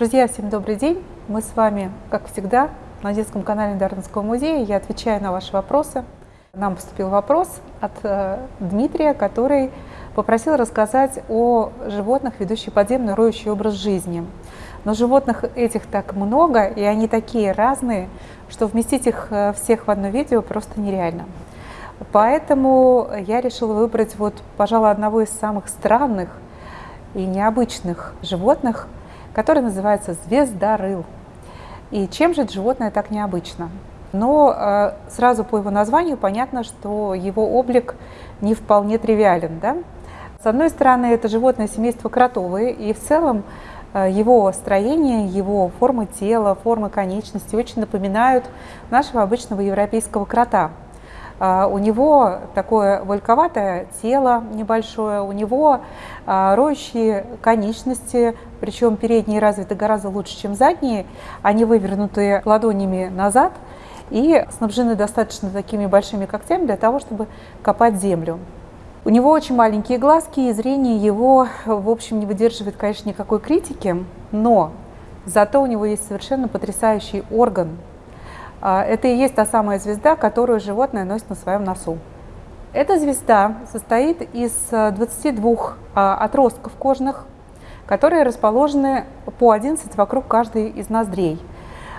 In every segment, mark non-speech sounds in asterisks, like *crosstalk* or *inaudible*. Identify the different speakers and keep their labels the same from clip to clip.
Speaker 1: Друзья, всем добрый день! Мы с вами, как всегда, на детском канале Дарвинского музея. Я отвечаю на ваши вопросы. Нам поступил вопрос от э, Дмитрия, который попросил рассказать о животных, ведущих подземный роющий образ жизни. Но животных этих так много, и они такие разные, что вместить их э, всех в одно видео просто нереально. Поэтому я решила выбрать, вот, пожалуй, одного из самых странных и необычных животных – который называется звездорыл. И чем же это животное так необычно? Но э, сразу по его названию понятно, что его облик не вполне тривиален. Да? С одной стороны, это животное семейство кротовые, и в целом э, его строение, его форма тела, форма конечности очень напоминают нашего обычного европейского крота. А, у него такое вольковатое тело небольшое, у него а, роющие конечности, причем передние развиты гораздо лучше, чем задние. Они вывернуты ладонями назад и снабжены достаточно такими большими когтями для того, чтобы копать землю. У него очень маленькие глазки, и зрение его, в общем, не выдерживает, конечно, никакой критики, но зато у него есть совершенно потрясающий орган это и есть та самая звезда, которую животное носит на своем носу. Эта звезда состоит из 22 э, а, отростков кожных, которые расположены по 11 вокруг каждой из ноздрей.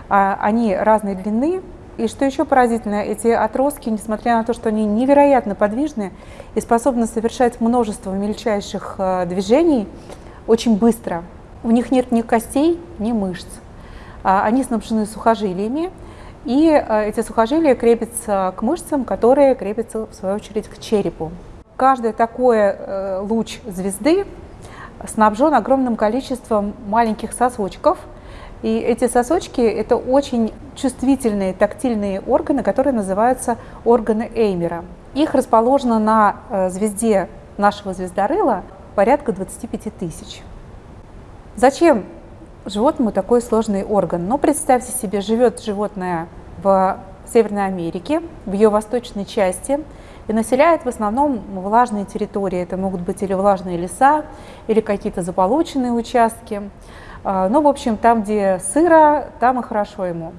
Speaker 1: А, они разной длины, и что еще поразительно, эти отростки, несмотря на то, что они невероятно подвижны и способны совершать множество мельчайших э, движений очень быстро, у них нет ни костей, ни мышц. Они снабжены сухожилиями, и э, эти сухожилия крепятся к мышцам, которые крепятся, в свою очередь, к черепу. Каждый такой э, луч звезды снабжен огромным количеством маленьких сосочков. И эти сосочки – это очень чувствительные тактильные органы, которые называются органы Эймера. Их расположено на э, звезде нашего звездорыла порядка 25 тысяч. Зачем животному такой сложный орган. Но представьте себе, живет животное в Северной Америке, в ее восточной части, и населяет в основном влажные территории. Это могут быть или влажные леса, или какие-то заполученные участки. А, ну, в общем, там, где сыро, там и хорошо ему.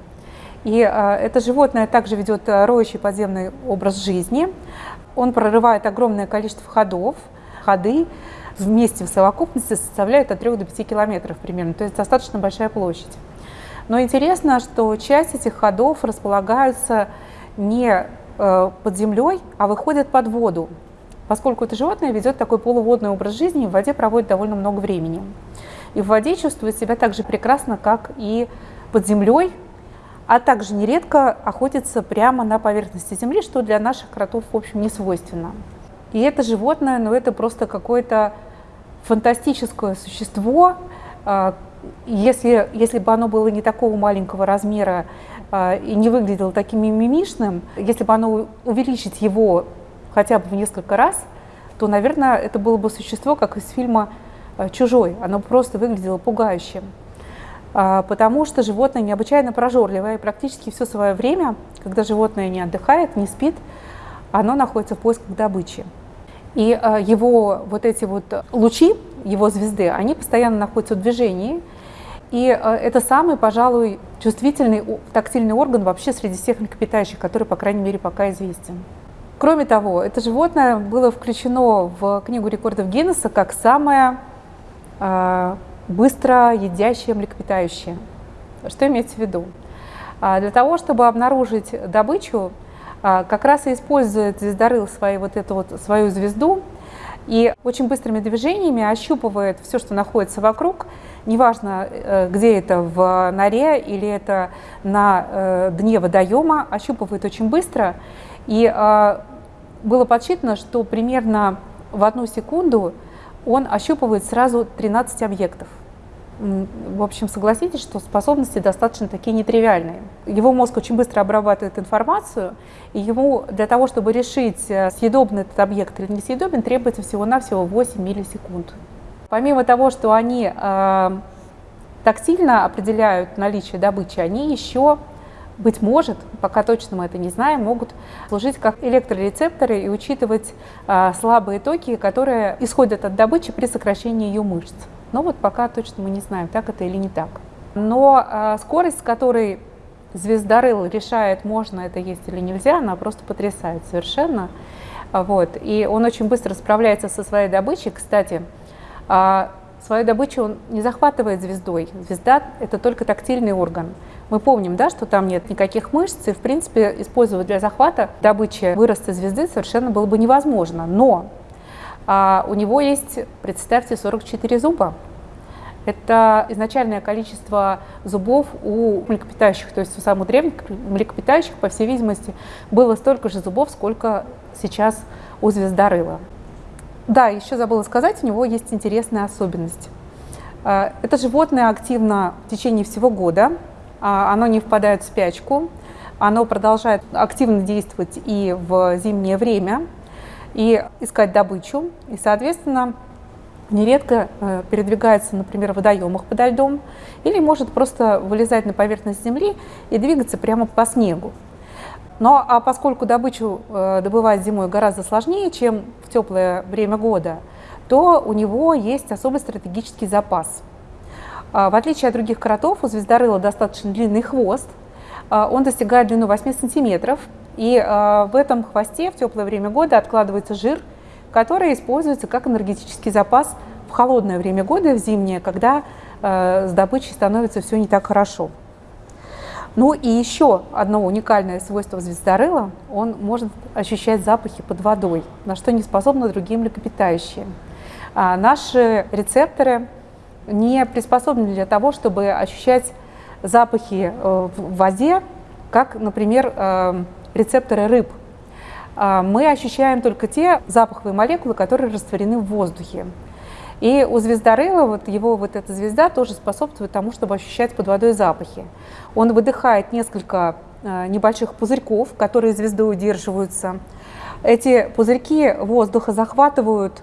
Speaker 1: И а, это животное также ведет роющий подземный образ жизни. Он прорывает огромное количество ходов, ходы, вместе в совокупности составляют от 3 до 5 километров примерно, то есть достаточно большая площадь. Но интересно, что часть этих ходов располагаются не э, под землей, а выходят под воду, поскольку это животное ведет такой полуводный образ жизни, в воде проводит довольно много времени. И в воде чувствует себя так же прекрасно, как и под землей, а также нередко охотится прямо на поверхности земли, что для наших кротов, в общем, не свойственно. И это животное, ну это просто какое-то фантастическое существо. А, если, если бы оно было не такого маленького размера а, и не выглядело таким мимишным, если бы оно увеличить его хотя бы в несколько раз, то, наверное, это было бы существо, как из фильма а, «Чужой». Оно просто выглядело пугающим. Потому что животное необычайно прожорливое, и практически все свое время, когда животное не отдыхает, не спит, оно находится в поисках добычи. И э, его вот эти вот лучи, его звезды, они постоянно находятся в движении. И э, это самый, пожалуй, чувствительный тактильный орган вообще среди всех млекопитающих, который, по крайней мере, пока известен. Кроме того, это животное было включено в Книгу рекордов Гиннесса как самое э, быстро едящее млекопитающее. Что имеется в виду? Для того, чтобы обнаружить добычу, а, как раз и использует звездорыл свою, вот эту вот, свою звезду и очень быстрыми движениями ощупывает все, что находится вокруг, неважно, э, где это в норе или это на э, дне водоема, ощупывает очень быстро. И а, было подсчитано, что примерно в одну секунду он ощупывает сразу 13 объектов в общем, согласитесь, что способности достаточно такие нетривиальные. Его мозг очень быстро обрабатывает информацию, и ему для того, чтобы решить, э, съедобный этот объект или несъедобен, требуется всего-навсего 8 миллисекунд. Помимо того, что они э, тактильно определяют наличие добычи, они еще, быть может, пока точно мы это не знаем, могут служить как электрорецепторы и учитывать э, слабые токи, которые исходят от добычи при сокращении ее мышц. Но вот пока точно мы не знаем, так это или не так. Но э, скорость, с которой звездорыл решает, можно это есть или нельзя, она просто потрясает совершенно. Вот. И он очень быстро справляется со своей добычей. Кстати, э, свою добычу он не захватывает звездой. Звезда – это только тактильный орган. Мы помним, да, что там нет никаких мышц, и, в принципе, использовать для захвата добычи выроста звезды совершенно было бы невозможно. Но а, у него есть, представьте, 44 зуба. Это изначальное количество зубов у млекопитающих, то есть у самых древних млекопитающих, по всей видимости, было столько же зубов, сколько сейчас у звездорыла. Да, еще забыла сказать, у него есть интересная особенность. А, это животное активно в течение всего года, а, оно не впадает в спячку, оно продолжает активно действовать и в зимнее время, и искать добычу, и, соответственно, нередко э, передвигается, например, в водоемах подо льдом, или может просто вылезать на поверхность земли и двигаться прямо по снегу. Но а поскольку добычу э, добывать зимой гораздо сложнее, чем в теплое время года, то у него есть особый стратегический запас. А, в отличие от других кротов, у звездорыла достаточно длинный хвост, он достигает длину 8 сантиметров, и а, в этом хвосте в теплое время года откладывается жир, который используется как энергетический запас в холодное время года, в зимнее, когда с добычей становится все не так хорошо. Ну и еще одно уникальное свойство звездорыла – он может ощущать запахи под водой, на что не способны другие млекопитающие. А наши рецепторы не приспособлены для того, чтобы ощущать запахи э, в воде, как, например, э, рецепторы рыб. А мы ощущаем только те запаховые молекулы, которые растворены в воздухе. И у звездорыла, вот его вот эта звезда тоже способствует тому, чтобы ощущать под водой запахи. Он выдыхает несколько э, небольших пузырьков, которые звездой удерживаются. Эти пузырьки воздуха захватывают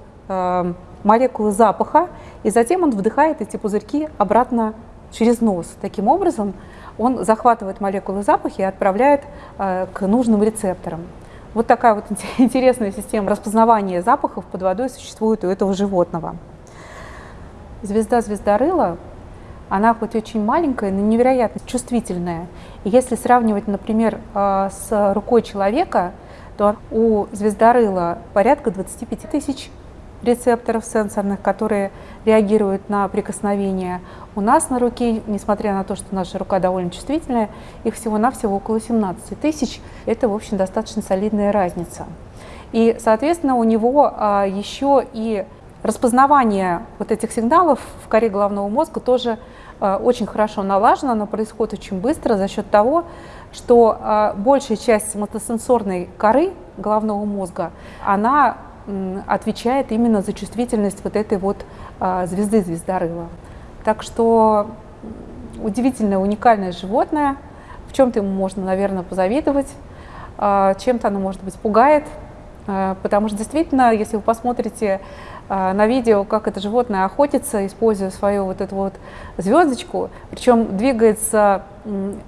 Speaker 1: молекулы запаха, и затем он вдыхает эти пузырьки обратно через нос. Таким образом, он захватывает молекулы запаха и отправляет э, к нужным рецепторам. Вот такая вот *laughs* интересная система распознавания запахов под водой существует у этого животного. Звезда звездорыла, она хоть очень маленькая, но невероятно чувствительная. И если сравнивать, например, э, с рукой человека, то у звездорыла порядка 25 тысяч рецепторов сенсорных, которые реагируют на прикосновение. У нас на руке, несмотря на то, что наша рука довольно чувствительная, их всего-навсего около 17 тысяч. Это, в общем, достаточно солидная разница. И, соответственно, у него а, еще и распознавание вот этих сигналов в коре головного мозга тоже а, очень хорошо налажено, оно происходит очень быстро за счет того, что а, большая часть мотосенсорной коры головного мозга, она отвечает именно за чувствительность вот этой вот а, звезды звездорыла. Так что удивительное, уникальное животное. В чем-то ему можно, наверное, позавидовать, а, чем-то оно, может быть, пугает, а, потому что действительно, если вы посмотрите на видео, как это животное охотится, используя свою вот эту вот звездочку, причем двигается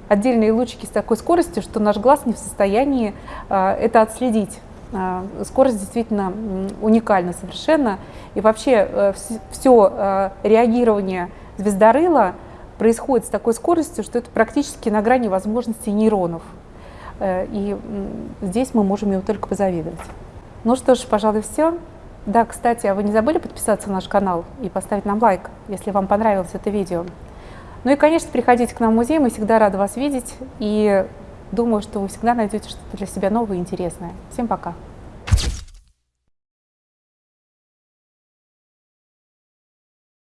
Speaker 1: отдельные лучики с такой скоростью, что наш глаз не в состоянии это отследить. А, скорость действительно уникальна совершенно. И вообще э, все э, реагирование звездорыла происходит с такой скоростью, что это практически на грани возможностей нейронов. Э, и здесь мы можем ему только позавидовать. Ну что ж, пожалуй, все. Да, кстати, а вы не забыли подписаться на наш канал и поставить нам лайк, если вам понравилось это видео. Ну и, конечно, приходите к нам в музей, мы всегда рады вас видеть. И Думаю, что вы всегда найдете что-то для себя новое и интересное. Всем пока!